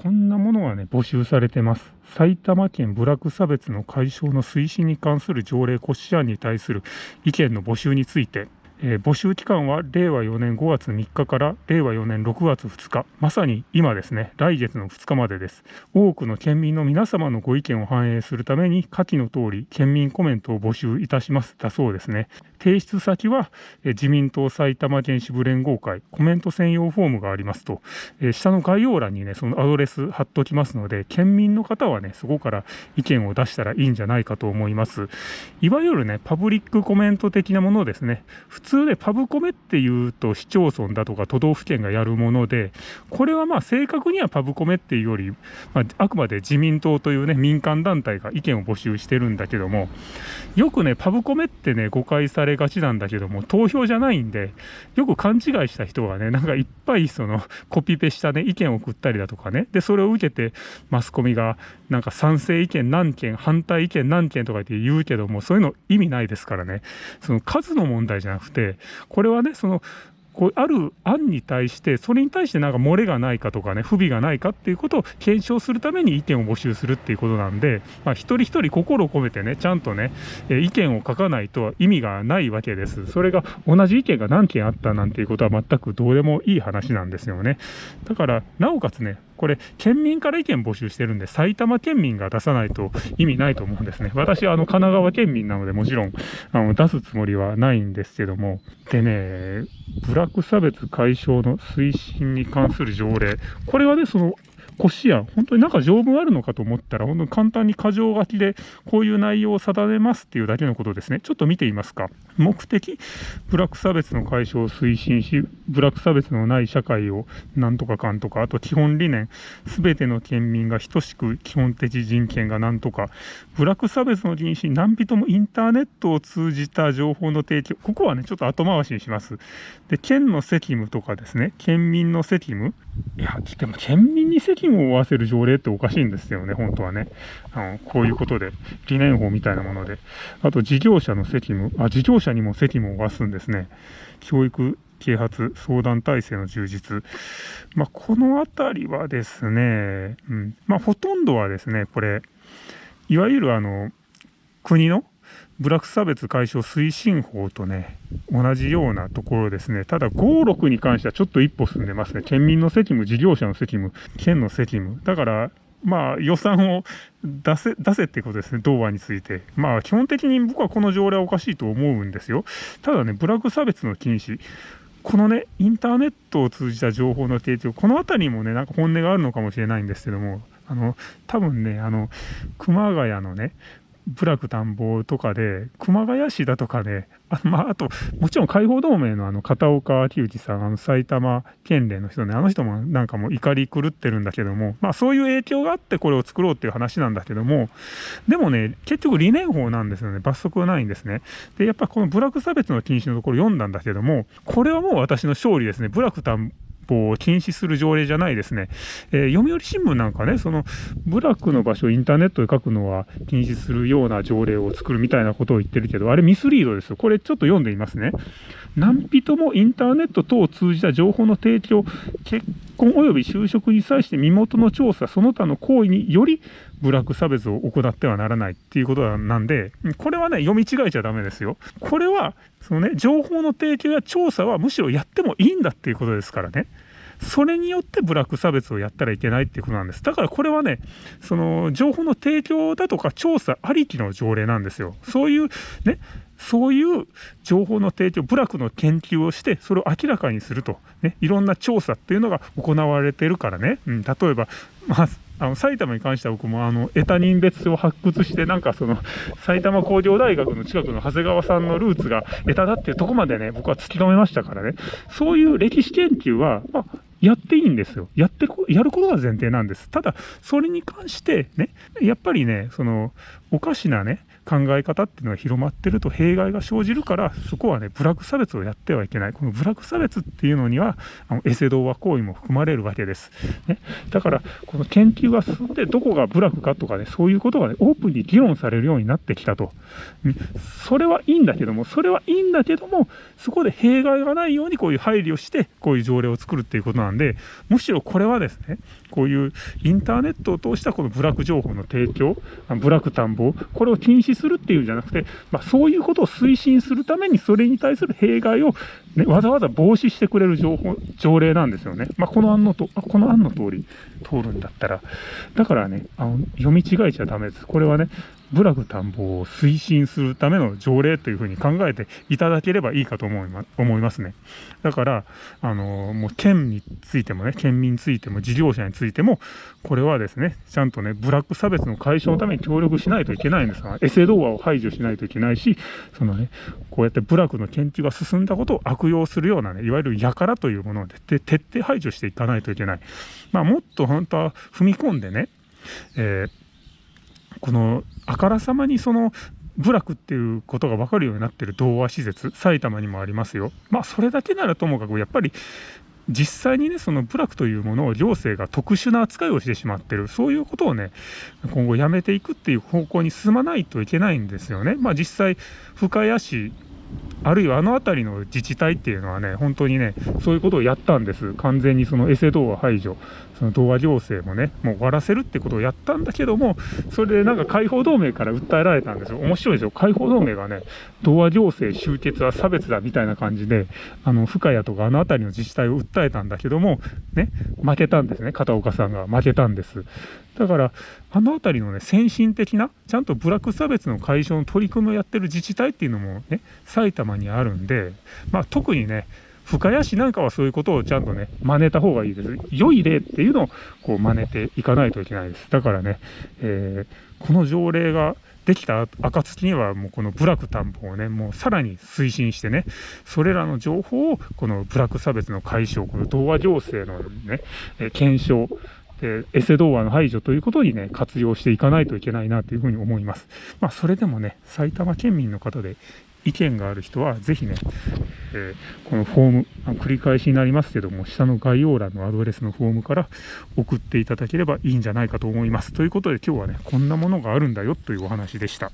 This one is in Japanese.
こんなものがね、募集されてます。埼玉県部落差別の解消の推進に関する条例骨子案に対する意見の募集について、えー、募集期間は令和4年5月3日から令和4年6月2日、まさに今ですね、来月の2日までです。多くの県民の皆様のご意見を反映するために、下記の通り、県民コメントを募集いたします。だそうですね。提出先は、え、自民党埼玉県支部連合会、コメント専用フォームがありますと、えー、下の概要欄にね、そのアドレス貼っておきますので、県民の方はね、そこから意見を出したらいいんじゃないかと思います。いわゆるね、パブリックコメント的なものですね。普通でパブコメっていうと市町村だとか都道府県がやるもので、これはまあ正確にはパブコメっていうより、まあ、あくまで自民党というね、民間団体が意見を募集してるんだけども、よくね、パブコメってね、誤解されがちなんだけども、投票じゃないんで、よく勘違いした人がね、なんかいっぱいそのコピペしたね、意見を送ったりだとかね、で、それを受けてマスコミがなんか賛成意見何件、反対意見何件とかって言うけども、そういうの意味ないですからね、その数の問題じゃなくて、これはね、そのこうある案に対して、それに対してなんか漏れがないかとかね、不備がないかっていうことを検証するために意見を募集するっていうことなんで、まあ、一人一人心を込めてね、ちゃんとね、え意見を書かないと意味がないわけです。それが同じ意見が何件あったなんていうことは全くどうでもいい話なんですよね。だから、なおかつね、これ、県民から意見募集してるんで、埼玉県民が出さないと意味ないと思うんですね。私はあの神奈川県民なので、もちろんあの出すつもりはないんですけども、でね、ブラック差別解消の推進に関する条例、これはね、そのこしやん、本当になんか条文あるのかと思ったら、本当に簡単に箇条書きでこういう内容を定めますっていうだけのことですね。ちょっと見てみますか。目的、ブラック差別の解消を推進し、ブラック差別のない社会をなんとかかんとか、あと基本理念、すべての県民が等しく基本的人権がなんとか、ブラック差別の禁止、何人もインターネットを通じた情報の提供、ここはね、ちょっと後回しにします。で、県の責務とかですね、県民の責務、いや、でも県民に責務を負わせる条例っておかしいんですよね、本当はね。あのこういうことで、理念法みたいなもので。あと、事業者の責務、あ、事業者にも責務を負わすんですね。教育、啓発、相談体制の充実。まあ、このあたりはですね、うん、まあ、ほとんどはですね、これ、いわゆるあの、国のブラック差別解消推進法とね、同じようなところですね。ただ、5、6に関してはちょっと一歩進んでますね。県民の責務、事業者の責務、県の責務。だから、まあ、予算を出せ、出せってことですね、童話について。まあ、基本的に僕はこの条例はおかしいと思うんですよ。ただね、ブラック差別の禁止。このね、インターネットを通じた情報の提供、この辺りもね、なんか本音があるのかもしれないんですけども、あの、多分ね、あの、熊谷のね、部落探訪とかで、熊谷市だとかね、あまあ、あと、もちろん解放同盟のあの片岡昭之さん、あの埼玉県連の人ね、あの人もなんかもう怒り狂ってるんだけども、まあそういう影響があってこれを作ろうっていう話なんだけども、でもね、結局理念法なんですよね。罰則はないんですね。で、やっぱこの部落差別の禁止のところ読んだんだけども、これはもう私の勝利ですね。部落歩を禁止する条例じゃないですね、えー、読売新聞なんかね、その部落の場所をインターネットで書くのは禁止するような条例を作るみたいなことを言ってるけど、あれミスリードですよ。これちょっと読んでみますね。何人もインターネット等を通じた情報の提供、結婚及び就職に際して身元の調査、その他の行為により部落差別を行ってはならないっていうことなんで、これはね、読み違えちゃダメですよ。これは、そのね、情報の提供や調査はむしろやってもいいんだっていうことですからね。それによってブラック差別をやったらいけないっていうことなんです。だからこれはね、その情報の提供だとか調査ありきの条例なんですよ。そういうね、そういう情報の提供、部落の研究をして、それを明らかにすると、ね、いろんな調査っていうのが行われてるからね、うん、例えば、まあ、あの埼玉に関しては僕もあのエタ人別を発掘してなんかその埼玉工業大学の近くの長谷川さんのルーツがエタだっていうとこまでね僕は突き止めましたからねそういう歴史研究は、まあ、やっていいんですよ。やってやることが前提なんです。ただそれに関してねやっぱりねそのおかしなね考え方っていうのが広まってると弊害が生じるからそこはねブラック差別をやってはいけない。このブラック差別っていうのにはあのエセ童話行為も含まれるわけです、ね、だからこの研究が進んでどこがブラックかとかねそういうことがねオープンに議論されるようになってきたと、うん、それはいいんだけどもそれはいいんだけどもそこで弊害がないようにこういう配慮してこういう条例を作るっていうことなんでむしろこれはですねこういうインターネットを通したこの部落情報の提供、部落探訪、これを禁止するっていうんじゃなくて、まあ、そういうことを推進するために、それに対する弊害を、ね、わざわざ防止してくれる情報条例なんですよね。まあ、この案のと、この案の通り通るんだったら、だからね、あの読み違えちゃダメです。これはね、部落探訪を推進するための条例というふうに考えていただければいいかと思い,、ま、思いますね。だから、あのもう県についてもね、県民についても事業者についても、これはですね、ちゃんとね、ブラック差別の解消のために協力しないといけないんですが、エセ動画を排除しないといけないし、そのね、こうやって部落の研究が進んだことを悪用するようなね、いわゆる輩というものを徹底排除していかないといけない。まあ、もっと本当は踏み込んでね、えーこのあからさまにその部落っていうことが分かるようになってる童話施設埼玉にもありますよ。まあそれだけならともかくやっぱり実際にねその部落というものを行政が特殊な扱いをしてしまってるそういうことをね今後やめていくっていう方向に進まないといけないんですよね。まあ実際深谷市あるいはあの辺りの自治体っていうのはね、本当にね、そういうことをやったんです。完全にそのエセ童話排除、その童話行政もね、もう終わらせるってことをやったんだけども、それでなんか解放同盟から訴えられたんですよ。面白いですよ。解放同盟がね、童話行政終結は差別だみたいな感じで、あの、深谷とかあの辺りの自治体を訴えたんだけども、ね、負けたんですね。片岡さんが負けたんです。だから、あの辺りのね、先進的な、ちゃんと部落差別の解消の取り組みをやってる自治体っていうのもね、埼玉にあるんで、まあ、特にね、深谷市なんかはそういうことをちゃんとね、真似た方がいいです。良い例っていうのをこう真似ていかないといけないです。だからね、えー、この条例ができた暁にはもうこの部落担保をね、もうさらに推進してね、それらの情報をこの部落差別の解消、この童話行政のね、え検証、でエセ童話の排除ということにね、活用していかないといけないなというふうに思います。まあ、それでもね、埼玉県民の方で意見がある人は、ぜひね、えー、このフォーム、繰り返しになりますけども、下の概要欄のアドレスのフォームから送っていただければいいんじゃないかと思います。ということで今日はね、こんなものがあるんだよというお話でした。